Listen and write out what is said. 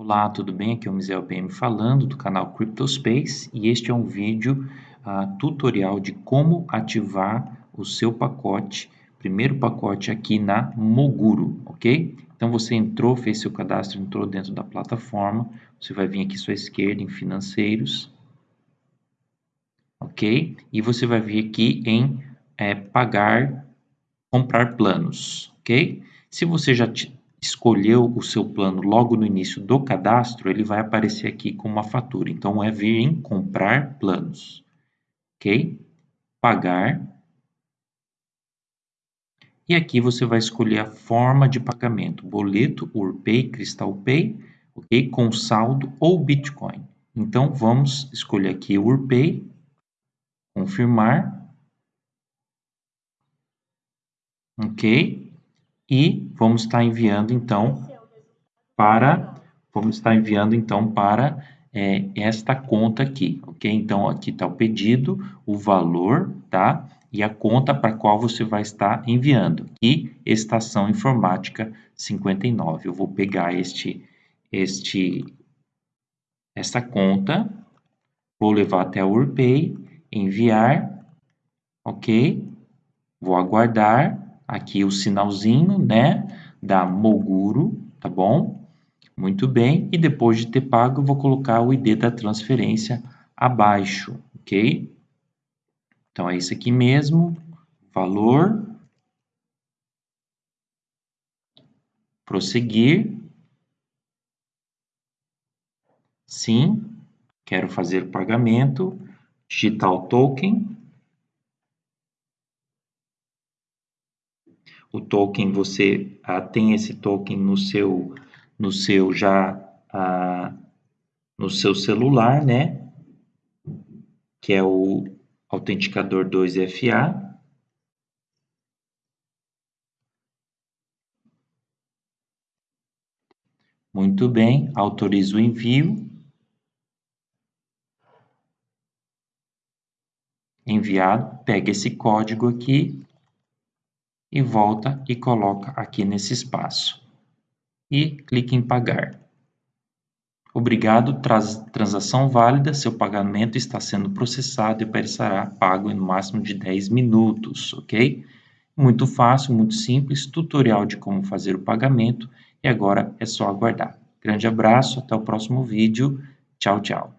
Olá, tudo bem? Aqui é o Misael PM falando do canal CryptoSpace e este é um vídeo uh, tutorial de como ativar o seu pacote, primeiro pacote aqui na Moguro, ok? Então você entrou, fez seu cadastro, entrou dentro da plataforma, você vai vir aqui à sua esquerda em financeiros, ok? E você vai vir aqui em é, pagar, comprar planos, ok? Se você já escolheu o seu plano logo no início do cadastro, ele vai aparecer aqui com uma fatura. Então, é vir em comprar planos. Ok? Pagar. E aqui você vai escolher a forma de pagamento. Boleto, UrPay, Crystal Pay, ok? Com saldo ou Bitcoin. Então, vamos escolher aqui UrPay. Confirmar. Ok? E vamos estar enviando então para vamos estar enviando então para é, esta conta aqui, ok? Então aqui está o pedido, o valor, tá? E a conta para qual você vai estar enviando. E estação informática 59. Eu vou pegar este este esta conta, vou levar até a UrPay, enviar, ok? Vou aguardar aqui o sinalzinho, né, da Moguro, tá bom? Muito bem, e depois de ter pago, eu vou colocar o ID da transferência abaixo, ok? Então, é isso aqui mesmo, valor, prosseguir, sim, quero fazer pagamento, digital token, o token, você ah, tem esse token no seu, no seu já, ah, no seu celular, né? Que é o autenticador 2FA. Muito bem, autorizo o envio. Enviado, pega esse código aqui e volta e coloca aqui nesse espaço. E clique em pagar. Obrigado, transação válida, seu pagamento está sendo processado e será pago em no máximo de 10 minutos, ok? Muito fácil, muito simples, tutorial de como fazer o pagamento e agora é só aguardar. Grande abraço, até o próximo vídeo, tchau, tchau.